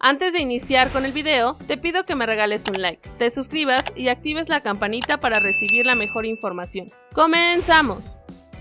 Antes de iniciar con el video, te pido que me regales un like, te suscribas y actives la campanita para recibir la mejor información. ¡Comenzamos!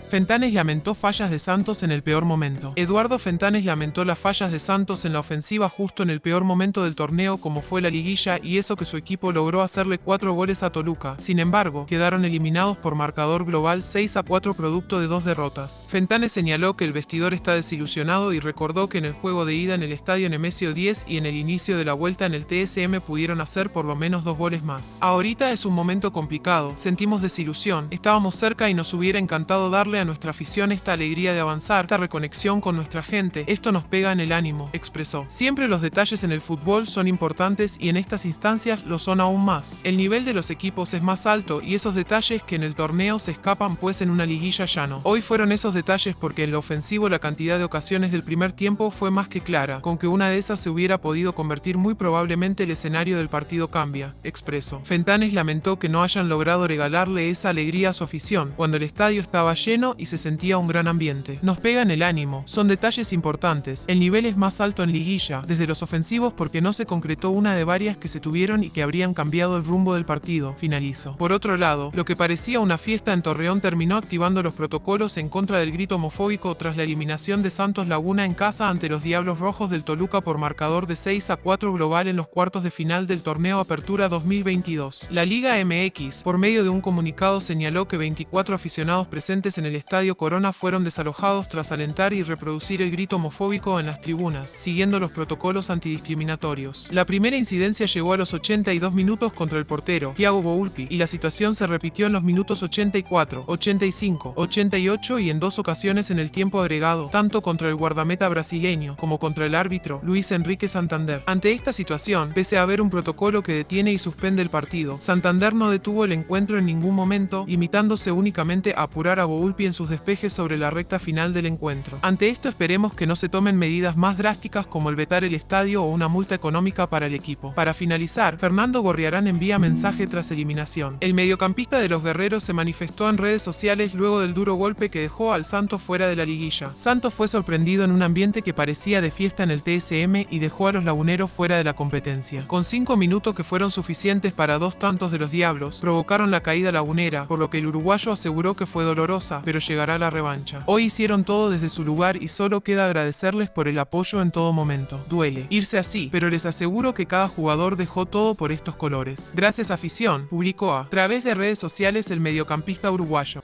Fentanes lamentó fallas de Santos en el peor momento. Eduardo Fentanes lamentó las fallas de Santos en la ofensiva justo en el peor momento del torneo como fue la liguilla y eso que su equipo logró hacerle 4 goles a Toluca. Sin embargo, quedaron eliminados por marcador global 6 a 4 producto de dos derrotas. Fentanes señaló que el vestidor está desilusionado y recordó que en el juego de ida en el estadio Nemesio 10 y en el inicio de la vuelta en el TSM pudieron hacer por lo menos dos goles más. Ahorita es un momento complicado, sentimos desilusión, estábamos cerca y nos hubiera encantado darle a nuestra afición esta alegría de avanzar, esta reconexión con nuestra gente, esto nos pega en el ánimo, expresó. Siempre los detalles en el fútbol son importantes y en estas instancias lo son aún más. El nivel de los equipos es más alto y esos detalles que en el torneo se escapan pues en una liguilla ya no. Hoy fueron esos detalles porque en lo ofensivo la cantidad de ocasiones del primer tiempo fue más que clara, con que una de esas se hubiera podido convertir muy probablemente el escenario del partido cambia, expresó. Fentanes lamentó que no hayan logrado regalarle esa alegría a su afición, cuando el estadio estaba lleno y se sentía un gran ambiente. Nos pega en el ánimo, son detalles importantes. El nivel es más alto en liguilla, desde los ofensivos porque no se concretó una de varias que se tuvieron y que habrían cambiado el rumbo del partido, finalizó. Por otro lado, lo que parecía una fiesta en Torreón terminó activando los protocolos en contra del grito homofóbico tras la eliminación de Santos Laguna en casa ante los Diablos Rojos del Toluca por marcador de 6 a 4 global en los cuartos de final del torneo Apertura 2022. La Liga MX, por medio de un comunicado, señaló que 24 aficionados presentes en el Estadio Corona fueron desalojados tras alentar y reproducir el grito homofóbico en las tribunas, siguiendo los protocolos antidiscriminatorios. La primera incidencia llegó a los 82 minutos contra el portero, Thiago Boulpi, y la situación se repitió en los minutos 84, 85, 88 y en dos ocasiones en el tiempo agregado, tanto contra el guardameta brasileño como contra el árbitro, Luis Enrique Santander. Ante esta situación, pese a haber un protocolo que detiene y suspende el partido, Santander no detuvo el encuentro en ningún momento, limitándose únicamente a apurar a Boulpi en sus despejes sobre la recta final del encuentro. Ante esto esperemos que no se tomen medidas más drásticas como el vetar el estadio o una multa económica para el equipo. Para finalizar, Fernando Gorriarán envía mensaje tras eliminación. El mediocampista de los guerreros se manifestó en redes sociales luego del duro golpe que dejó al Santos fuera de la liguilla. Santos fue sorprendido en un ambiente que parecía de fiesta en el TSM y dejó a los laguneros fuera de la competencia. Con cinco minutos que fueron suficientes para dos tantos de los Diablos, provocaron la caída lagunera, por lo que el uruguayo aseguró que fue dolorosa, llegará la revancha. Hoy hicieron todo desde su lugar y solo queda agradecerles por el apoyo en todo momento. Duele irse así, pero les aseguro que cada jugador dejó todo por estos colores. Gracias afición, publicó a través de redes sociales el mediocampista uruguayo.